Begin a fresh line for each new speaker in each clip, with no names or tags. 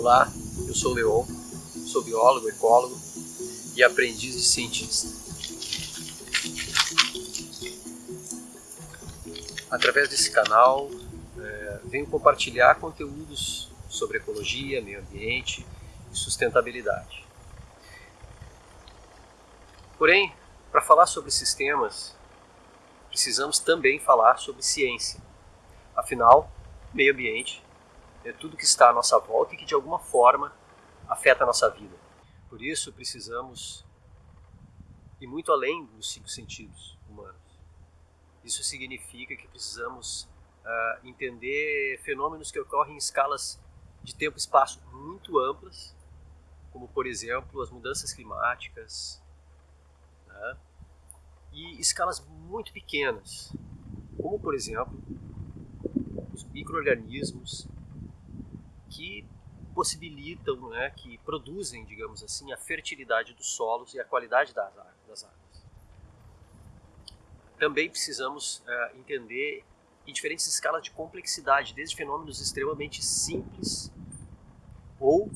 Olá, eu sou Leon, sou biólogo, ecólogo e aprendiz de cientista. Através desse canal, é, venho compartilhar conteúdos sobre ecologia, meio ambiente e sustentabilidade. Porém, para falar sobre sistemas, precisamos também falar sobre ciência. Afinal, meio ambiente é tudo que está à nossa volta e que de alguma forma afeta a nossa vida. Por isso precisamos ir muito além dos cinco sentidos humanos. Isso significa que precisamos uh, entender fenômenos que ocorrem em escalas de tempo e espaço muito amplas, como por exemplo as mudanças climáticas, né? e escalas muito pequenas, como por exemplo os microorganismos que possibilitam, né, que produzem, digamos assim, a fertilidade dos solos e a qualidade das águas. Também precisamos uh, entender em diferentes escalas de complexidade, desde fenômenos extremamente simples ou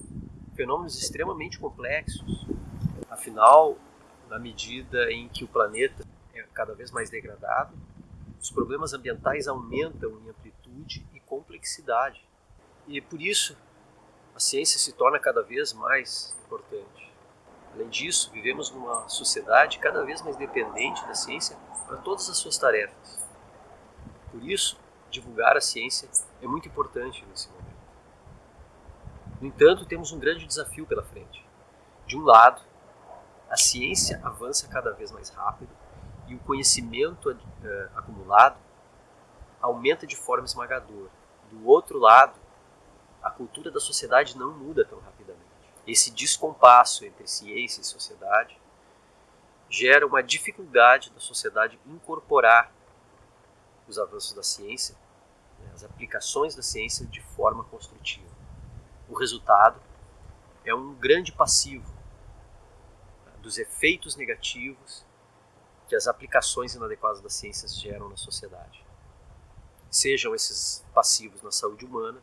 fenômenos extremamente complexos. Afinal, na medida em que o planeta é cada vez mais degradado, os problemas ambientais aumentam em amplitude e complexidade. E por isso a ciência se torna cada vez mais importante. Além disso, vivemos numa sociedade cada vez mais dependente da ciência para todas as suas tarefas. Por isso, divulgar a ciência é muito importante nesse momento. No entanto, temos um grande desafio pela frente. De um lado, a ciência avança cada vez mais rápido e o conhecimento uh, acumulado aumenta de forma esmagadora. Do outro lado, a cultura da sociedade não muda tão rapidamente. Esse descompasso entre ciência e sociedade gera uma dificuldade da sociedade incorporar os avanços da ciência, né, as aplicações da ciência de forma construtiva. O resultado é um grande passivo né, dos efeitos negativos que as aplicações inadequadas das ciências geram na sociedade. Sejam esses passivos na saúde humana,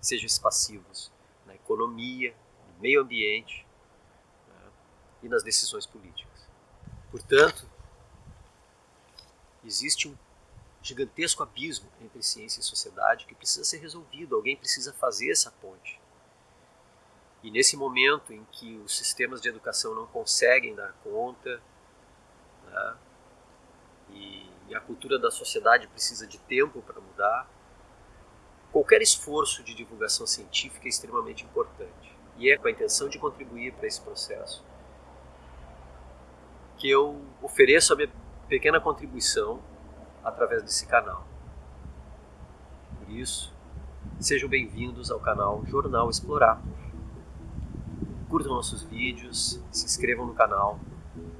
sejam esses passivos na economia, no meio ambiente né, e nas decisões políticas. Portanto, existe um gigantesco abismo entre ciência e sociedade que precisa ser resolvido, alguém precisa fazer essa ponte. E nesse momento em que os sistemas de educação não conseguem dar conta, né, e a cultura da sociedade precisa de tempo para mudar, Qualquer esforço de divulgação científica é extremamente importante e é com a intenção de contribuir para esse processo que eu ofereço a minha pequena contribuição através desse canal. Por isso, sejam bem-vindos ao canal Jornal Explorar. Curtam nossos vídeos, se inscrevam no canal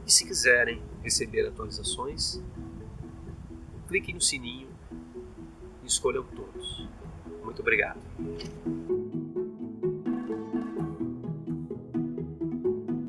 e se quiserem receber atualizações, cliquem no sininho escolham todos. Muito obrigado.